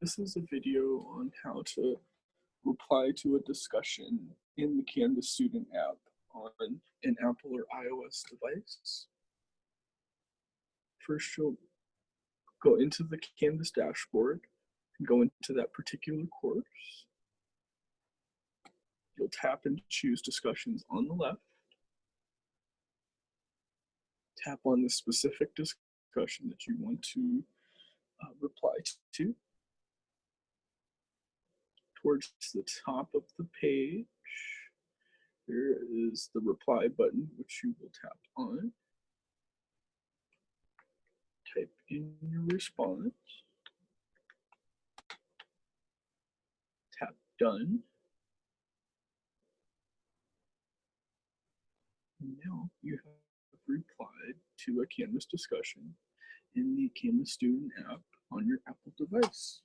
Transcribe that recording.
This is a video on how to reply to a discussion in the Canvas student app on an Apple or iOS device. First, you'll go into the Canvas dashboard and go into that particular course. You'll tap and choose discussions on the left. Tap on the specific discussion that you want to uh, reply to. Towards the top of the page, there is the reply button, which you will tap on. Type in your response. Tap done. Now you have replied to a Canvas discussion in the Canvas student app on your Apple device.